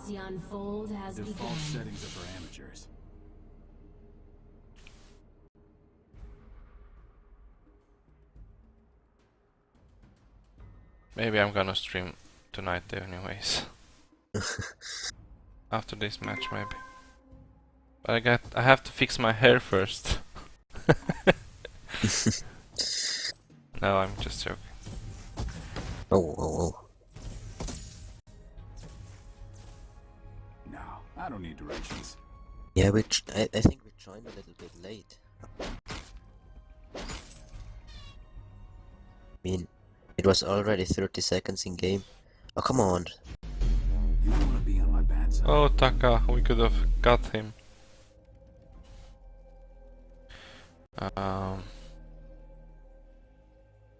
Halcyon Fold has Default begun. settings are for amateurs. Maybe I'm gonna stream tonight anyways. After this match maybe. But I got I have to fix my hair first. no, I'm just joking. Oh, oh, oh. Don't need directions. Yeah, which I, I think we joined a little bit late. I mean, it was already 30 seconds in game. Oh, come on. You want to be on my bad side. Oh Taka, we could have got him. Um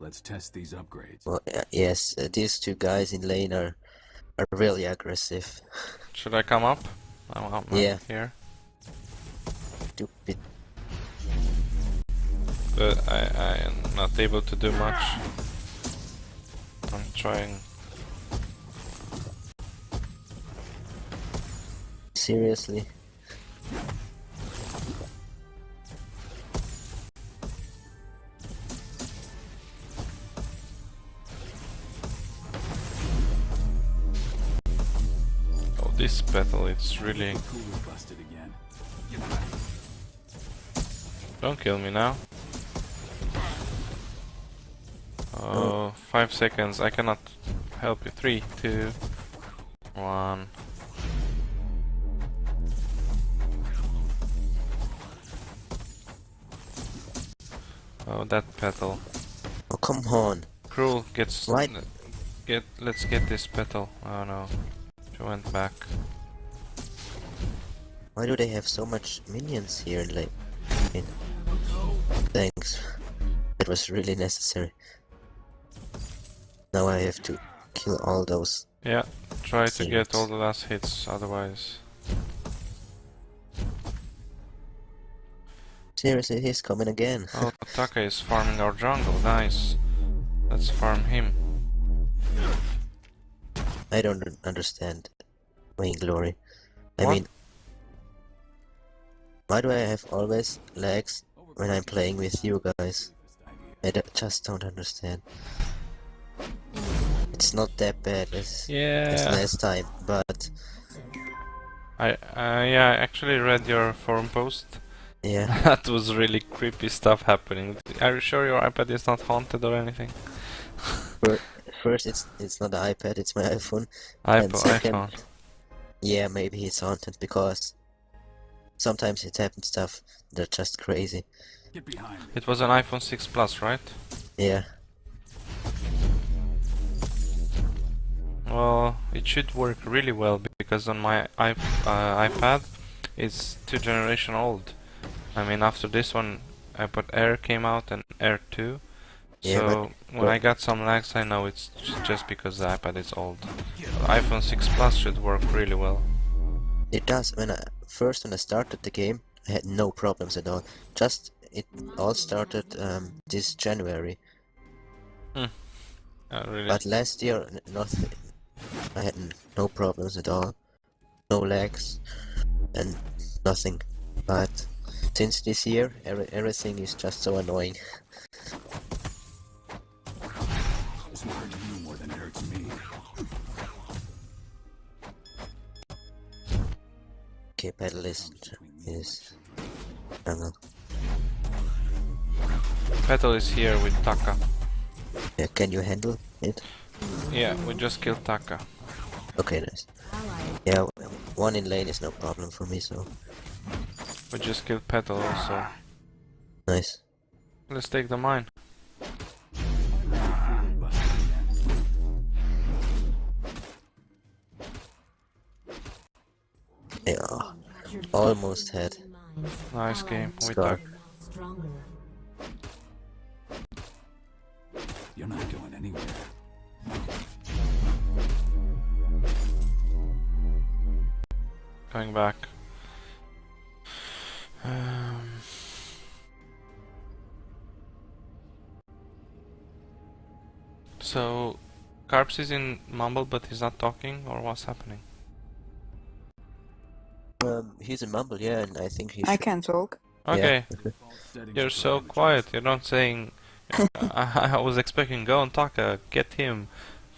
Let's test these upgrades. Well, uh, yes, uh, these two guys in lane are are really aggressive. should I come up? I'm, I'm Yeah. here. Stupid. But I, I am not able to do much. I'm trying Seriously. This battle it's really Cooler busted again. Don't kill me now. Oh, five seconds. I cannot help you. Three, two, one. Oh, that petal. Oh, come on. Krul gets. Right. Get. Let's get this petal. Oh no, she went back. Why do they have so much minions here in lane? I mean, thanks. It was really necessary. Now I have to kill all those. Yeah, try to get all the last hits. Otherwise, Seriously, he's coming again. Oh, Taka is farming our jungle. Nice. Let's farm him. I don't understand. Vainglory. I What? mean, why do I have always lags when I'm playing with you guys? I d- just don't understand. It's not that bad as, as Yeah. last time, but I uh, yeah, I actually read your forum post. yeah. that was really creepy stuff happening. Are you sure your iPad is not haunted or anything? First, it's it's not the iPad, it's my iPhone. IPhone, second- iPhone. Yeah, maybe it's haunted because sometimes it happens stuff that are just crazy. It was an iPhone 6 Plus, right? Yeah. Well, it should work really well because on my iP uh, iPad, it's two generation old. I mean, after this one, iPad Air came out and Air 2. Yeah, so when I got some lags, I know it's just because the iPad is old. iPhone 6 Plus should work really well. It does. When I first when I started the game, I had no problems at all. Just it all started um, this January. Uh, really. But last year, nothing. I had no problems at all. No lags and nothing. But since this year, every, everything is just so annoying. This will hurt you more than it hurts me. Okay, pedalist is jungle. Petal is here with Taka. Yeah, can you handle it? Yeah, we just killed Taka. Okay, nice. Yeah, one in lane is no problem for me, so We just killed Petal also. nice. Let's take the mine. Almost had. Nice game. We Scar. took. now stronger. You're not going anywhere. Coming back. Um, so, Carps is in Mumble, but he's not talking, or what's happening? Um, he's in Mumble, yeah, and I think he's. I should. can talk. Okay, Settings you're so quiet. You're not saying. I, I was expecting go on Taka, get him,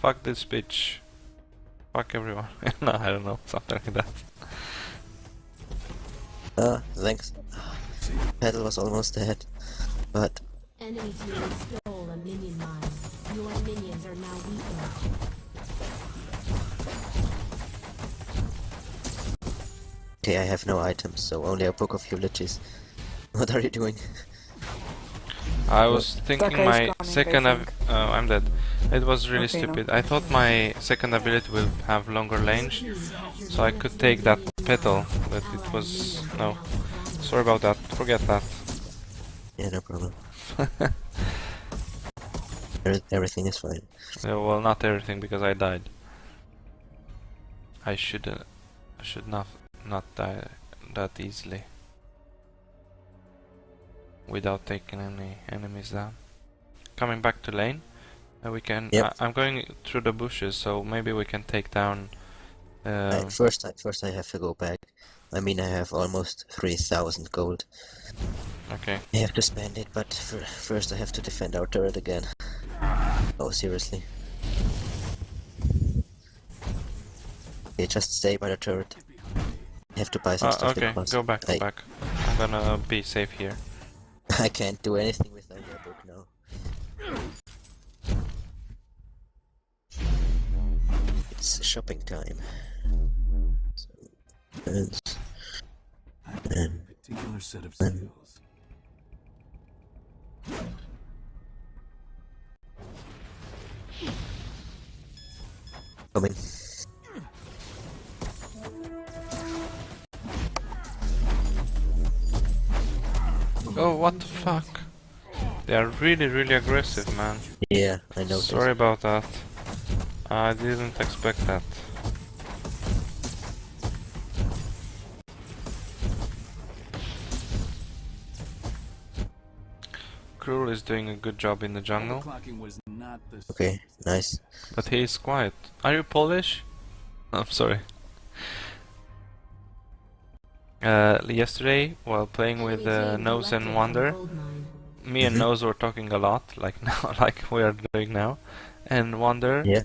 fuck this bitch, fuck everyone. no, I don't know, something like that. Ah, thanks. Petal was almost dead. But, okay, I have no items, so only a book of eulogies. What are you doing? I was thinking Taka my coming, second. Av- think. oh, I'm dead. It was really Okay, no. stupid. I thought my second ability will have longer range, so I could take that petal, but it was no. Sorry about that. Forget that. Yeah, no problem. Everything is fine. Yeah, well, not everything because I died. I should. Uh, I should not not die that easily. Without taking any enemies down. Coming back to lane, uh, we can. Yep. I, I'm going through the bushes, so maybe we can take down. Um, first, I, first I have to go back. I mean, I have almost 3,000 gold. okay. I have to spend it, but fir- first I have to defend our turret again. Oh, seriously. Okay, just stay by the turret. I have to buy some Uh, stuff okay, go back, go I, back. I'm gonna be safe here. I can't do anything with your book now. It's shopping time. So, and, and particular set of Then- skills. coming. What the fuck? They are really, really aggressive, man. Yeah, I know. Sorry about that. I didn't expect that. Krul is doing a good job in the jungle, Overclocking was not the Okay, nice. but he is quiet. Are you Polish? I'm sorry. Uh, yesterday, while playing with uh, Nose and Wonder, me and. Nose were talking a lot, like now, like we are doing now, and Wonder, Yeah.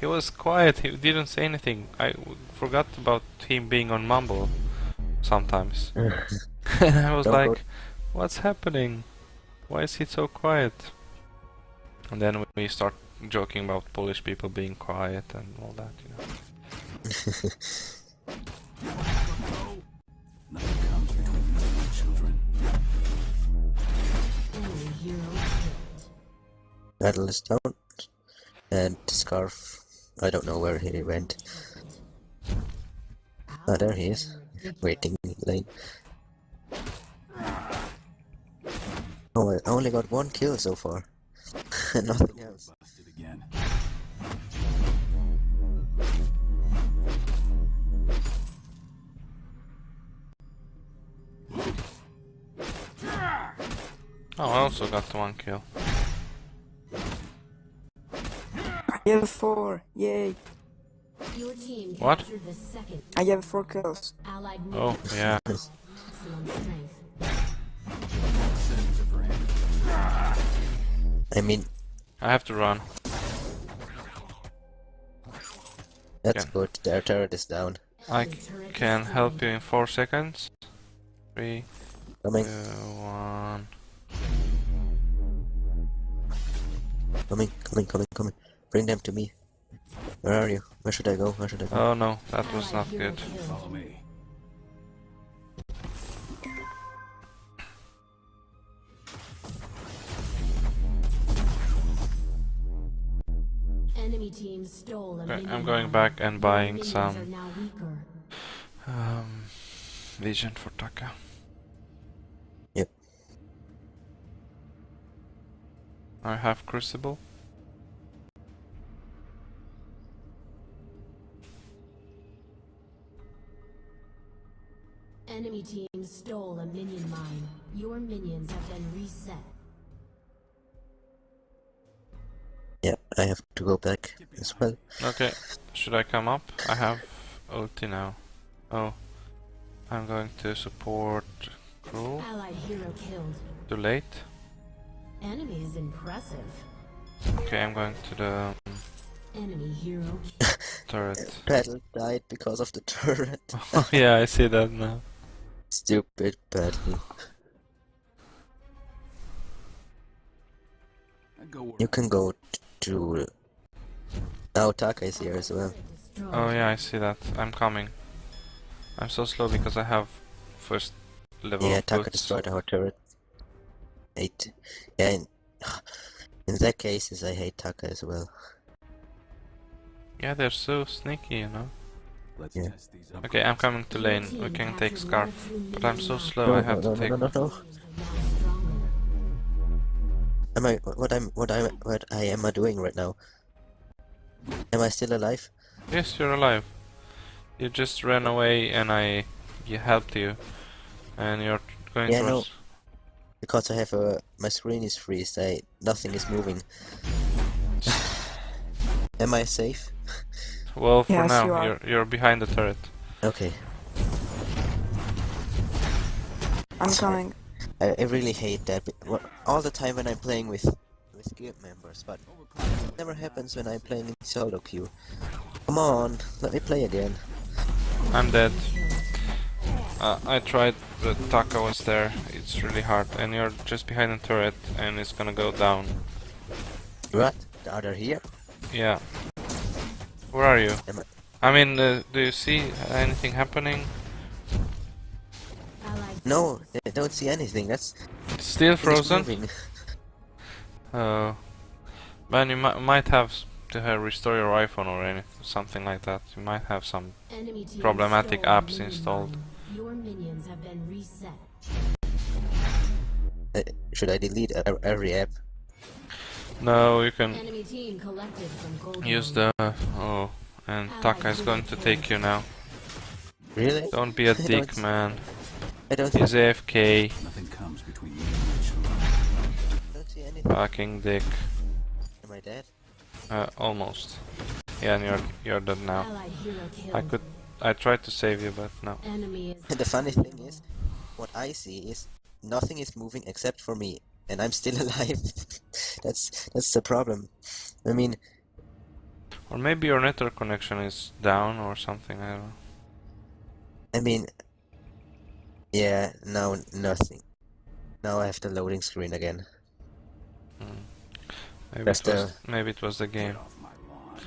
he was quiet. He didn't say anything. I w- forgot about him being on Mumble sometimes. and I was Don't go- like, "What's happening? Why is he so quiet?" And then we start joking about Polish people being quiet and all that, you know. Petal is down. And Skaarf, I don't know where he went. Ah, there he is. Waiting in lane. Oh, I only got one kill so far. Nothing else. Oh, I also got the one kill. I have four. Yay. Your team What? the second I have four kills. allied Oh, minion. yeah. Maximum strength. Settings are for him. I mean, I have to run. that's Yeah. good. Their turret is down. I can help you in four seconds. Three, Coming, two, one. coming, coming, coming, coming. Bring them to me. Where are you? Where should I go? Where should I go? Oh no, that was not good. Follow me. Enemy team stole a Okay, I'm going back and buying some are now weaker. um, vision for Taka. Yep. I have Crucible. Enemy team stole a minion mine. Your minions have been reset. Yeah, I have to go back as well. Okay, should I come up? I have ulti now. Oh, I'm going to support Krul. Allied hero killed. Too late. Enemy is impressive. Okay, I'm going to the um, Enemy hero turret. Petal died because of the turret. oh yeah, I see that now. Stupid Petal. I go where You can go to. Now Taka is here as well. Oh yeah, I see that. I'm coming. I'm so slow because I have first level Yeah, Taka boots. destroyed our turret. Hate. Yeah, in, in that cases, I hate Taka as well. Yeah, they're so sneaky, you know. Let's Yeah. test these up. Okay, I'm coming to lane. We can take Skaarf. But I'm so slow, No, I have no, to no, take... no, no, no. mines. Am I what I'm what I what I am I doing right now? Am I still alive? Yes, you're alive. You just ran away and I you helped you. And you're going Yeah, no. towards... Because I have a my screen is freezed. I nothing is moving. Am I safe? Well, for Yes, now, you are. you're, you're behind the turret. Okay. I'm Sorry. coming. I, I really hate that. but All the time when I'm playing with with guild members, but it never happens when I'm playing in solo queue. Come on, let me play again. I'm dead. Uh, I tried, but Taka was there. It's really hard. And you're just behind the turret and it's gonna go down. What? Are they here? Yeah. Where are you? I mean, uh, do you see anything happening? No, I don't see anything. That's It's still frozen? moving. Oh. Man, you mi might have to have restore your iPhone or anything, something like that. You might have some. Problematic apps minion installed. Your minions have been reset. Uh, should I delete e- every app? No, you can Enemy team collected from gold. use the. Oh, and Taka is going to take you now. Really? Don't be a dick, man. I don't. He's AFK. Nothing comes between you and my children. don't see anything. Fucking dick. Am I dead? Uh, almost. Yeah, and you're you're dead now. Allied hero killed. I could. I tried to save you, but no. Enemy is the funny thing is, what I see is nothing is moving except for me, and I'm still alive. that's that's the problem. I mean, Or maybe your network connection is down or something. I don't know. I mean, yeah. Now nothing. Now I have the loading screen again. Hmm. Maybe That's it was. the- Maybe it was the game. Get off my lawn.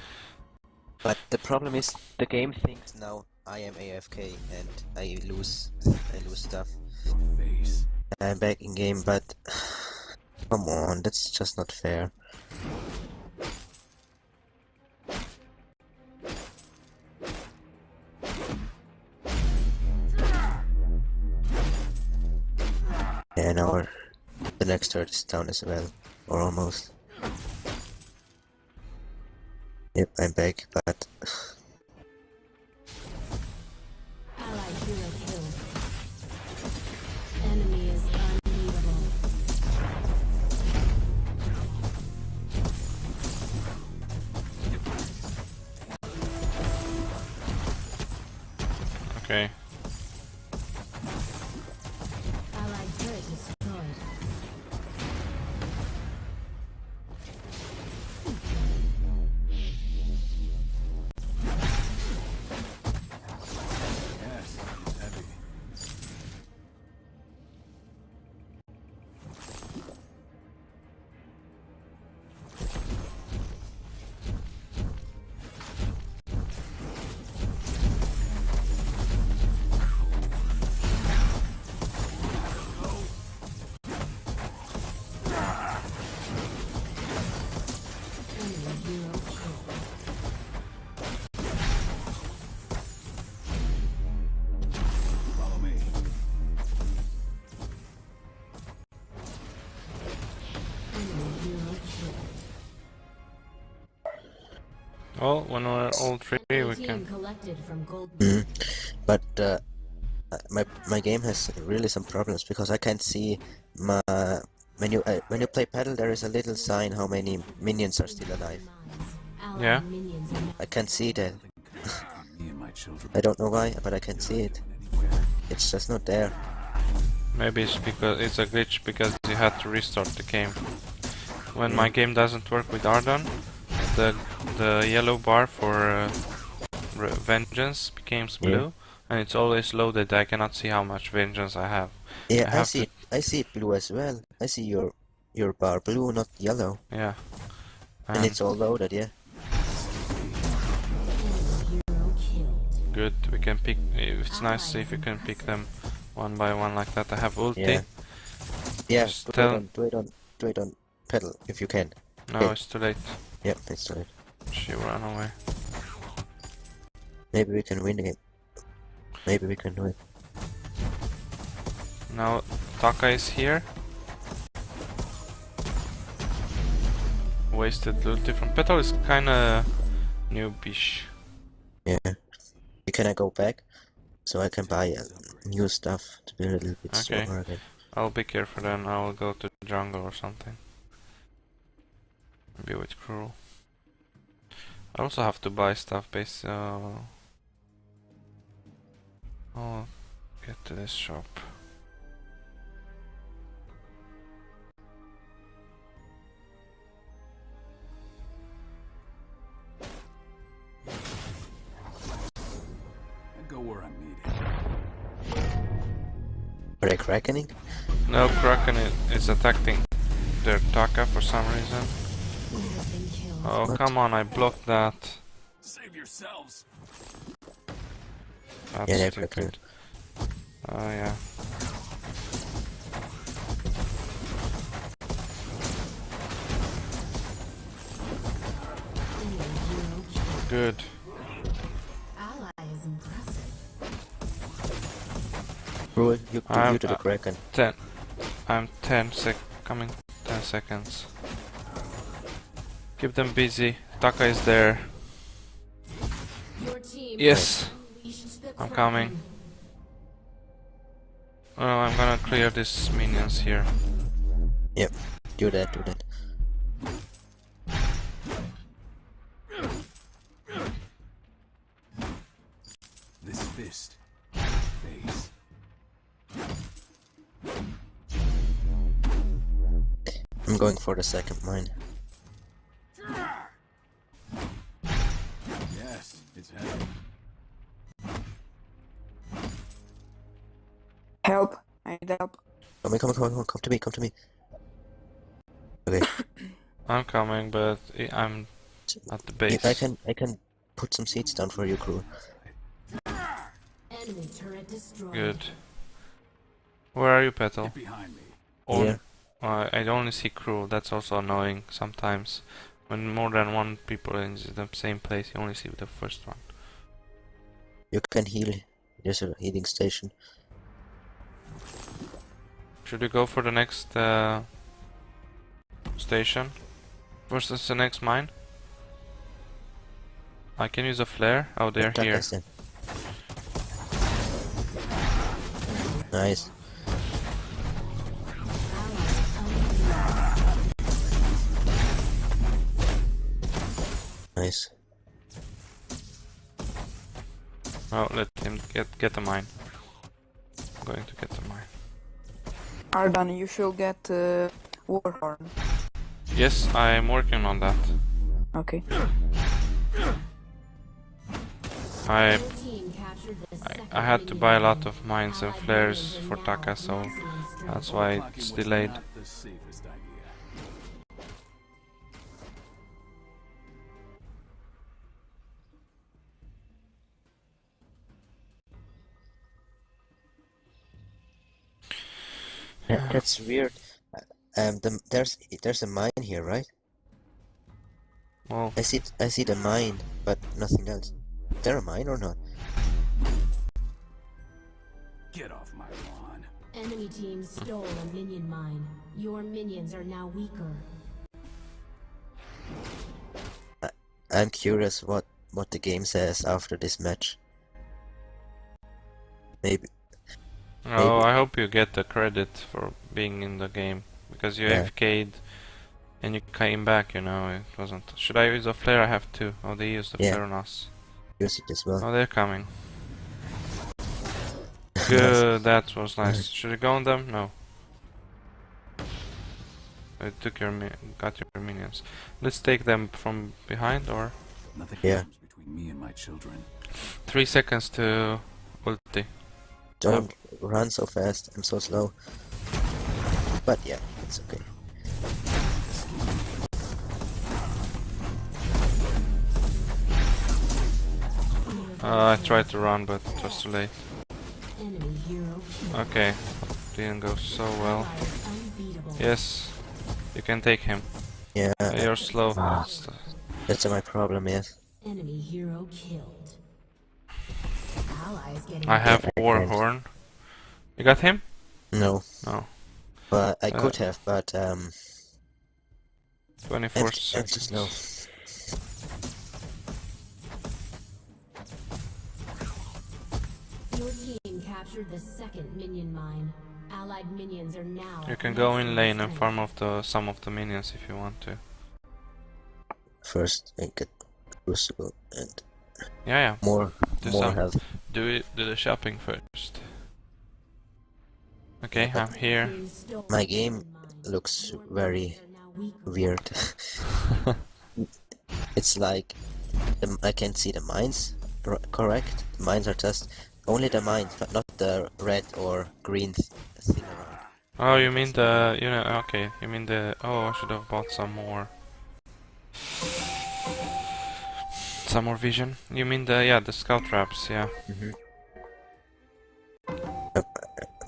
But the problem is, the game thinks now I am AFK and I lose, I lose stuff. I'm back in game, but come on, that's just not fair. Now our, the next turret is down as well, or almost. Yep, I'm back, but Okay. Well, when we're all three, we team can. collected from gold. Mhm. But uh, my my game has really some problems because I can't see my when you uh, when you play Petal there is a little sign how many minions are still alive. Yeah. I can't see that. Nothing comes between me and my children. I don't know why, but I can't see it. It's just not there. Maybe it's because it's a glitch because you had to restart the game. When my game doesn't work with Ardan, the the yellow bar for uh, vengeance becomes Yeah. blue, and it's always loaded. I cannot see how much vengeance I have. Yeah, I I, see. It, I see it blue as well. I see your your bar blue, not yellow, Yeah. and it's all loaded. Yeah. Good. We can pick. It's nice if you can pick them one by one like that. I have ulti. Yeah. Yeah. Just Do it on. Do it on. Do it on Petal if you can. No, Okay. it's too late. Yep, it's right. She ran away. Maybe we can win it. Maybe we can do it. Now Taka is here. Wasted ulti different. Petal is kinda noobish. Yeah. Can I go back so I can buy uh, new stuff to be a little bit Okay. stronger again? I'll be careful then. I will go to jungle or something. Maybe with crew. I also have to buy stuff based. Uh, I'll get to this shop. I go where I'm needed. Are they crackening? No, Kraken i- is attacking their Taka for some reason. Oh, What? come on, I blocked that. Save yourselves. That's Yeah, they're stupid. Oh, yeah. Enemy hero killed. Good. Ally is you, I'm- you to the uh, Kraken. 10. I'm 10 sec. Coming 10 seconds. Keep them busy. Taka is there. Your team Yes. I'm coming. Oh, I'm gonna clear these minions here. Yep, do that, do that. This fist. Face. I'm going for the second mine. It's heavy. Help! I need help. Come on, come on, come on, come come to me, come to me. Okay, I'm coming, but I- I'm at the base. if I can, I can put some seats down for you, crew. Enemy turret destroyed. Good. Where are you, Petal? Get behind me. On- Here. Uh, I only see crew. That's also annoying sometimes. When more than one people in the same place, you only see the first one. You can heal. There's a healing station. Should we go for the next uh, station versus the next mine? I can use a flare. Oh, they're here. Nice. Nice. Oh, let him get get the mine. I'm going to get the mine. Ardan, you should get uh, Warhorn. Yes, I'm working on that. Okay. I Your team captured the I, I had to buy a lot of mines and flares for Taka, so that's why it's delayed. Yeah, that's weird. Um, the, there's there's a mine here, right? Well, I see I see the mine, but nothing else. Is there a mine or not? Get off my lawn. Enemy team stole a minion mine. Your minions are now weaker. I, I'm curious what what the game says after this match. Maybe oh, I hope you get the credit for being in the game because you Yeah. AFK'd and you came back. You know, it wasn't. Should I use a flare? I have two. Oh, they used the Yeah. flare on us. use it as well. Oh, they're coming. Good, that was nice. Should I go on them? No. I took your mi got your minions. Let's take them from behind or Nothing Yeah. comes between me and my children. three seconds to ulti. Don't run so fast. I'm so slow. But yeah, it's okay. Uh, I tried to run, but it was too late. Enemy hero killed. Okay, didn't go so well. Ally is unbeatable. Yes, you can take him. Yeah, You're slow. Ah. That's- that's my problem. Yes. Enemy hero killed. I have I War. Horn. You got him? No. No. But I Uh, could have. But um, 24 I'm, I'm too slow. seconds. Your team captured the second minion mine. Allied minions are now. You can go in lane and strength. farm off the some of the minions if you want to. First, I get crucible and Yeah, yeah. more, Do more some. health. Do it. Do the shopping first. Okay, Yeah, I'm here. My game looks very minions are now weak. weird. it's like the, I can't see the mines. r- Correct. The mines are just only the mines, but not the red or green th thing around. Oh, you mean the you know? Okay, you mean the. Oh, I should have bought some more. Some more vision. You mean the yeah the scout traps? Yeah. Mm-hmm.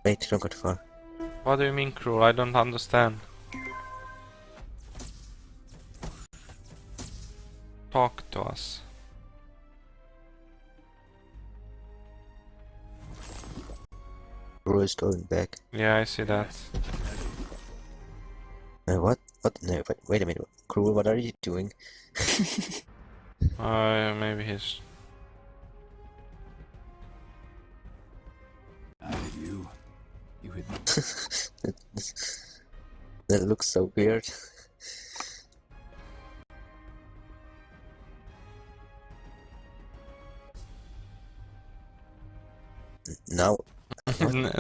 Wait, don't go too far. What do you mean Krul? I don't understand. Talk to us. Bro is going back. Yeah, I see that. Uh, what? What? No, wait, wait a minute. Krul, what are you doing? Uh, maybe he's. You hit me. that looks so weird. N- Now,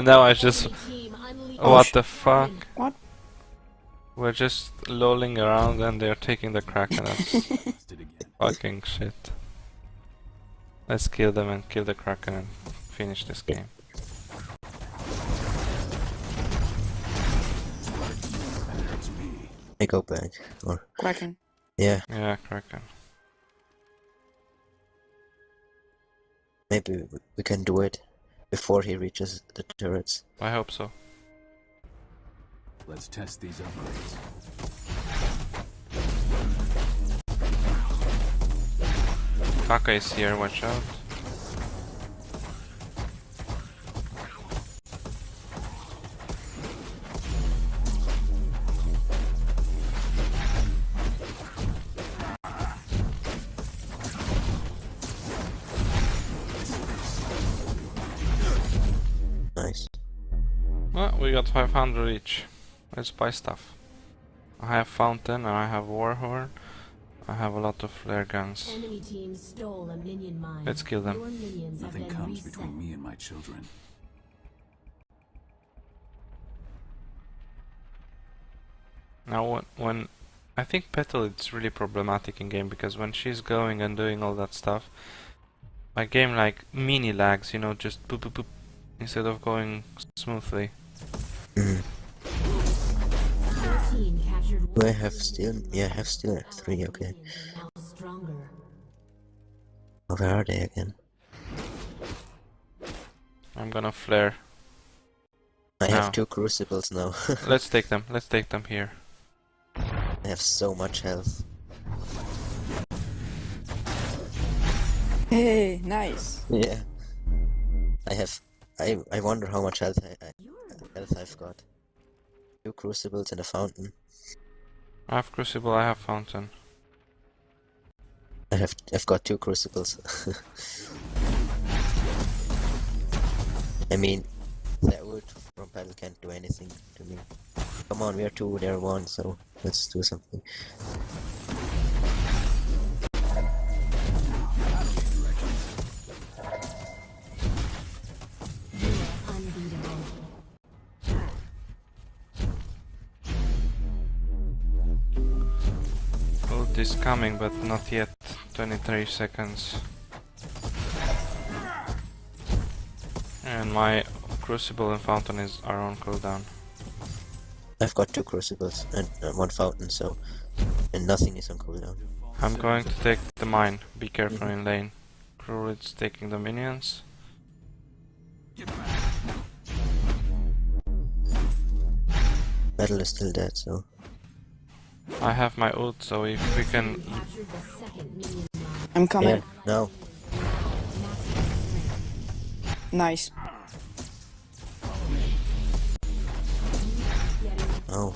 now I just. Enemy team unleashed- what the fuck? What? We're just lolling around and they're taking the Kraken. That's Did fucking shit. Let's kill them and kill the Kraken and finish this game. Me. I go back. Or Kraken. yeah, Yeah, Kraken. maybe we- we can do it before he reaches the turrets. I hope so. Let's test these upgrades. Taka is here, watch out. 500 each. Let's buy stuff. I have Fountain and I have Warhorn. I have a lot of flare guns. Enemy team stole a minion mine. Let's kill them. Your minions have Nothing comes reset. between me and my children. Now, when, when I think Petal it's really problematic in game because when she's going and doing all that stuff, my game like mini lags, you know, just boop boop boop instead of going smoothly. Your team captured Do I have still? Yeah, I have still Allied three. Okay. minions are. Oh, where are they again? I'm gonna flare. I Now. have two crucibles now. Let's take them. Let's take them here. I have so much health. Hey, nice. Yeah. I have. I I wonder how much health I, I You're health I've got. Two crucibles and a fountain. I have Crucible. I have Fountain. I have I've got two crucibles. I mean, that wood from Petal can't do anything to me. Come on, we are two, they're one, so let's do something. Coming, but not yet. 23 seconds. And my crucible and fountain is are on cooldown. I've got two crucibles and uh, one fountain, so and nothing is on cooldown. I'm going to take the mine. Be careful in lane. Druid's taking the minions. Petal is still dead, so I have my ult, so if we can... Captured the second minion mine. I'm coming. yeah, now Nice. oh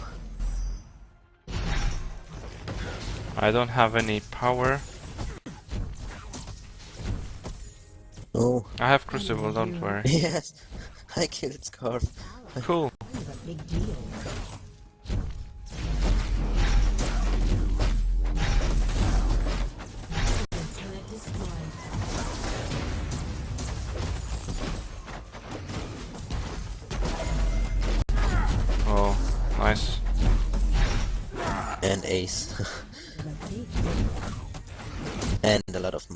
I don't have any power. oh I have crucible, don't worry. yes, I killed Skaarf. Cool.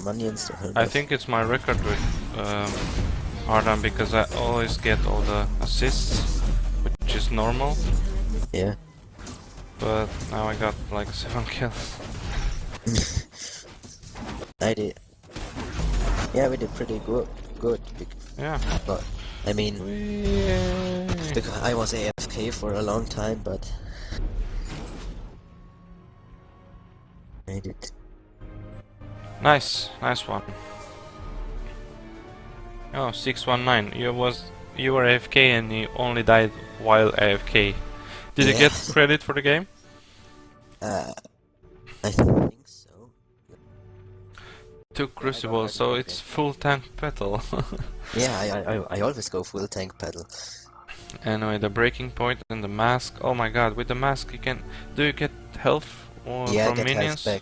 minions to help I us. think it's my record with um, Ardan because I always get all the assists, which is normal. Yeah. But now I got like 7 kills. I did. Yeah, we did pretty good. Good, Yeah. but I mean, because I was AFK for a long time, but I did. Nice, nice one. Oh, 619. You was you were AFK and you only died while AFK. Did you get credit for the game? Uh, I think so. Two crucible, so it's full tank Petal. Yeah, I, I, I- always go full tank Petal. anyway, the breaking point and the mask. Oh my god, with the mask you can. Do you get health or yeah, I from get health minions? back.